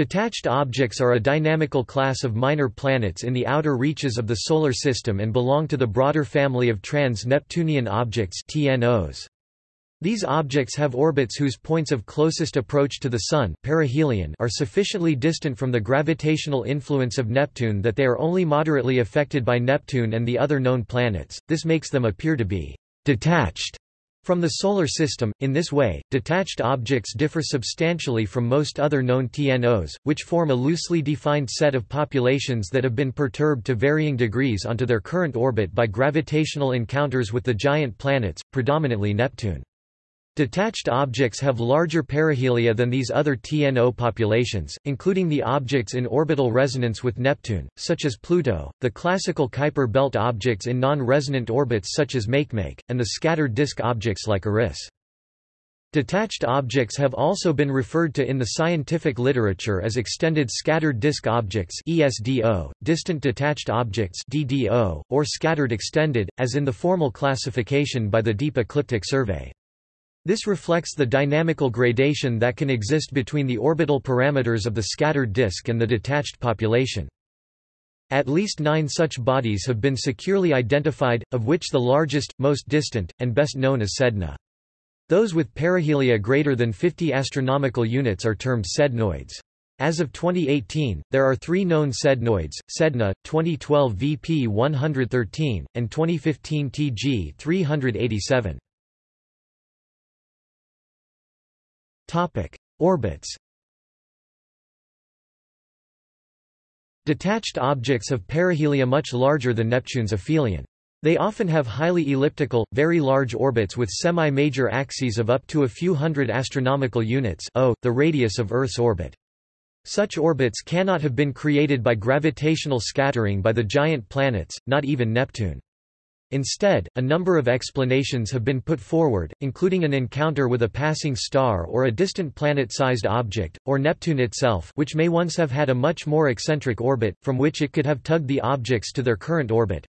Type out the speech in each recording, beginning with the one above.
Detached objects are a dynamical class of minor planets in the outer reaches of the Solar System and belong to the broader family of trans-Neptunian objects TNOs. These objects have orbits whose points of closest approach to the Sun perihelion are sufficiently distant from the gravitational influence of Neptune that they are only moderately affected by Neptune and the other known planets, this makes them appear to be «detached» From the Solar System, in this way, detached objects differ substantially from most other known TNOs, which form a loosely defined set of populations that have been perturbed to varying degrees onto their current orbit by gravitational encounters with the giant planets, predominantly Neptune. Detached objects have larger perihelia than these other TNO populations, including the objects in orbital resonance with Neptune, such as Pluto, the classical Kuiper belt objects in non-resonant orbits such as Makemake, and the scattered disk objects like Eris. Detached objects have also been referred to in the scientific literature as extended scattered disk objects ESDO, distant detached objects DDO, or scattered extended, as in the formal classification by the Deep Ecliptic Survey. This reflects the dynamical gradation that can exist between the orbital parameters of the scattered disk and the detached population. At least nine such bodies have been securely identified, of which the largest, most distant, and best known is Sedna. Those with perihelia greater than 50 astronomical units are termed sednoids. As of 2018, there are three known sednoids, Sedna, 2012 VP 113, and 2015 TG 387. Topic: Orbits. Detached objects have perihelia much larger than Neptune's aphelion. They often have highly elliptical, very large orbits with semi-major axes of up to a few hundred astronomical units o, the radius of Earth's orbit. Such orbits cannot have been created by gravitational scattering by the giant planets, not even Neptune. Instead, a number of explanations have been put forward, including an encounter with a passing star or a distant planet-sized object, or Neptune itself which may once have had a much more eccentric orbit, from which it could have tugged the objects to their current orbit,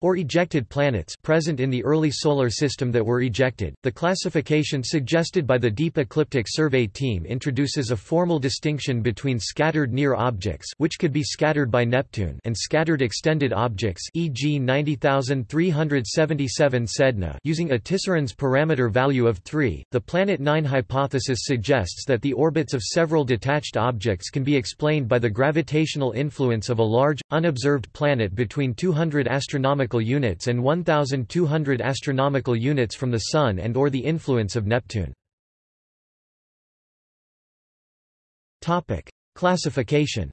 or ejected planets present in the early solar system that were ejected. The classification suggested by the Deep Ecliptic Survey team introduces a formal distinction between scattered near objects which could be scattered by Neptune and scattered extended objects e.g. 90377 Sedna using a Tisserand's parameter value of 3. The Planet 9 hypothesis suggests that the orbits of several detached objects can be explained by the gravitational influence of a large unobserved planet between 200 astronomical astronomical units and 1200 astronomical units from the Sun and or the influence of Neptune. Topic: Classification.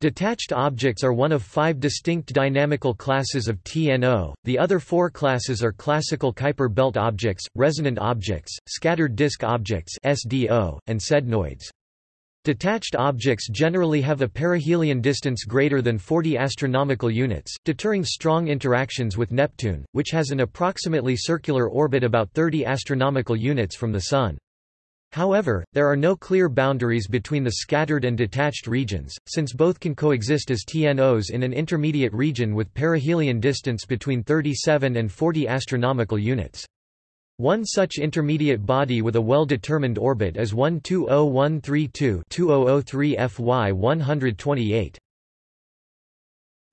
Detached objects are one of five distinct dynamical classes of TNO, the other four classes are classical Kuiper belt objects, resonant objects, scattered disk objects SDO, and sednoids. Detached objects generally have a perihelion distance greater than 40 astronomical units, deterring strong interactions with Neptune, which has an approximately circular orbit about 30 astronomical units from the Sun. However, there are no clear boundaries between the scattered and detached regions, since both can coexist as TNOs in an intermediate region with perihelion distance between 37 and 40 astronomical units. One such intermediate body with a well-determined orbit is 120132-2003 FY 128.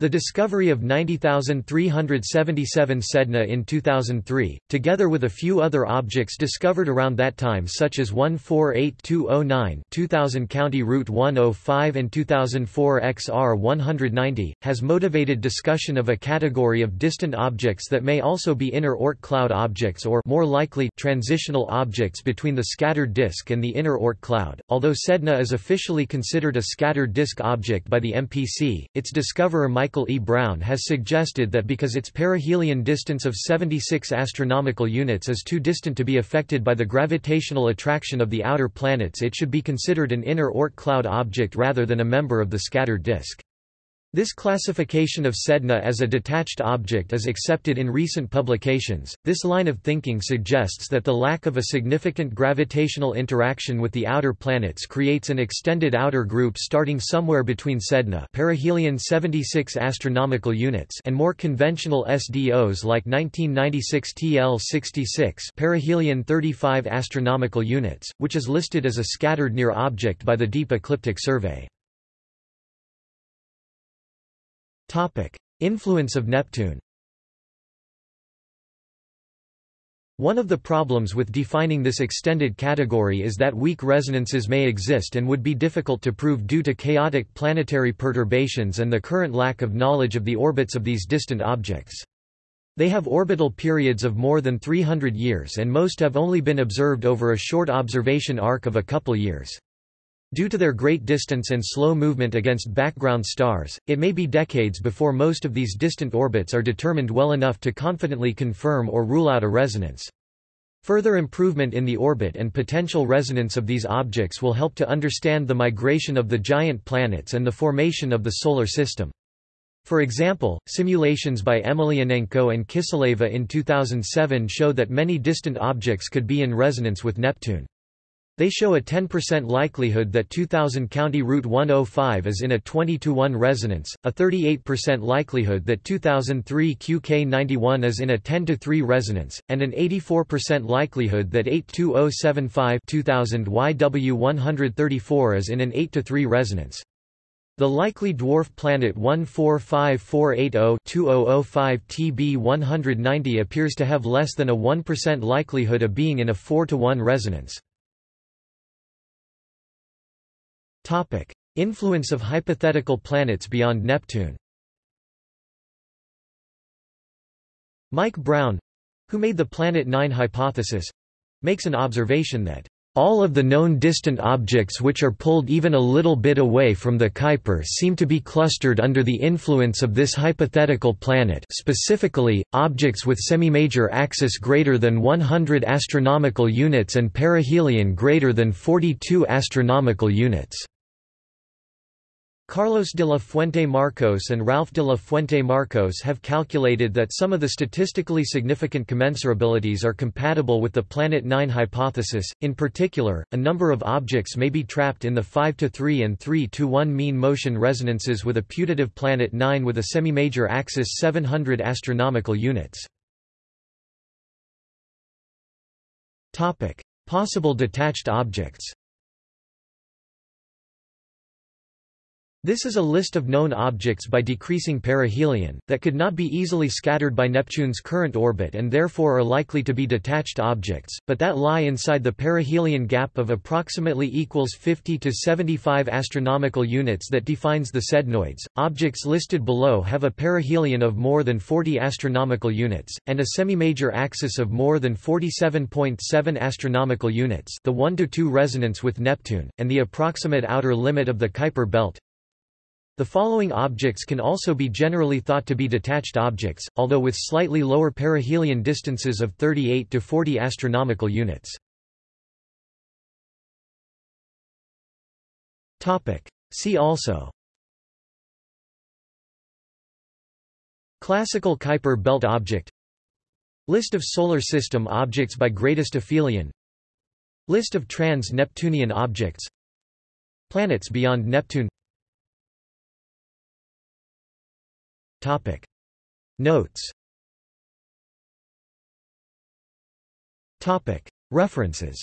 The discovery of 90,377 Sedna in 2003, together with a few other objects discovered around that time such as 148209 2000 County Route 105 and 2004 XR 190, has motivated discussion of a category of distant objects that may also be inner Oort cloud objects or more likely transitional objects between the scattered disk and the inner Oort cloud. Although Sedna is officially considered a scattered disk object by the MPC, its discoverer Michael Michael E. Brown has suggested that because its perihelion distance of 76 astronomical units is too distant to be affected by the gravitational attraction of the outer planets it should be considered an inner Oort cloud object rather than a member of the scattered disk. This classification of Sedna as a detached object is accepted in recent publications. This line of thinking suggests that the lack of a significant gravitational interaction with the outer planets creates an extended outer group starting somewhere between Sedna, perihelion 76 astronomical units, and more conventional SDOs like 1996 TL66, perihelion 35 astronomical units, which is listed as a scattered near object by the Deep Ecliptic Survey. Influence of Neptune. One of the problems with defining this extended category is that weak resonances may exist and would be difficult to prove due to chaotic planetary perturbations and the current lack of knowledge of the orbits of these distant objects. They have orbital periods of more than 300 years and most have only been observed over a short observation arc of a couple years. Due to their great distance and slow movement against background stars, it may be decades before most of these distant orbits are determined well enough to confidently confirm or rule out a resonance. Further improvement in the orbit and potential resonance of these objects will help to understand the migration of the giant planets and the formation of the Solar System. For example, simulations by Emelianenko and Kiseleva in 2007 show that many distant objects could be in resonance with Neptune. They show a 10% likelihood that 2000 County Route 105 is in a 20 to 1 resonance, a 38% likelihood that 2003 QK91 is in a 10 to 3 resonance, and an 84% likelihood that 82075 2000 YW134 is in an 8 to 3 resonance. The likely dwarf planet 1454880-2005 TB 190 appears to have less than a 1% likelihood of being in a 4 to 1 resonance. Topic: Influence of hypothetical planets beyond Neptune. Mike Brown, who made the Planet 9 hypothesis, makes an observation that all of the known distant objects which are pulled even a little bit away from the Kuiper seem to be clustered under the influence of this hypothetical planet specifically, objects with semimajor axis greater than 100 astronomical units and perihelion greater than 42 astronomical units. Carlos de la Fuente Marcos and Ralph de la Fuente Marcos have calculated that some of the statistically significant commensurabilities are compatible with the Planet 9 hypothesis. In particular, a number of objects may be trapped in the 5 to 3 and 3 to 1 mean motion resonances with a putative Planet 9 with a semimajor axis 700 astronomical units. Topic: Possible detached objects. This is a list of known objects by decreasing perihelion, that could not be easily scattered by Neptune's current orbit and therefore are likely to be detached objects, but that lie inside the perihelion gap of approximately equals 50 to 75 astronomical units that defines the sednoids. Objects listed below have a perihelion of more than 40 astronomical units, and a semimajor axis of more than 47.7 astronomical units the 1 to 2 resonance with Neptune, and the approximate outer limit of the Kuiper belt, the following objects can also be generally thought to be detached objects, although with slightly lower perihelion distances of 38 to 40 astronomical units. Topic: See also. Classical Kuiper belt object. List of Solar System objects by greatest aphelion. List of trans-Neptunian objects. Planets beyond Neptune Topic. Notes Topic. References